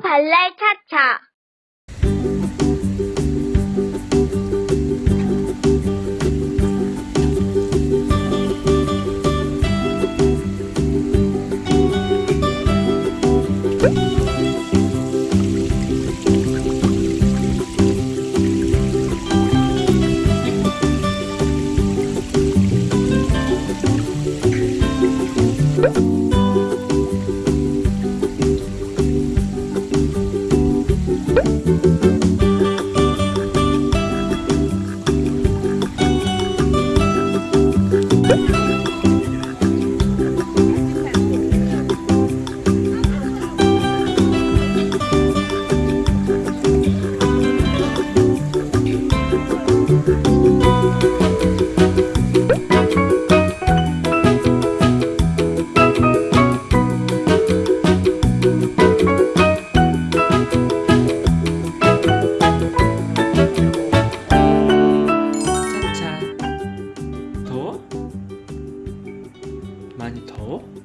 발랄 차차. 차 你。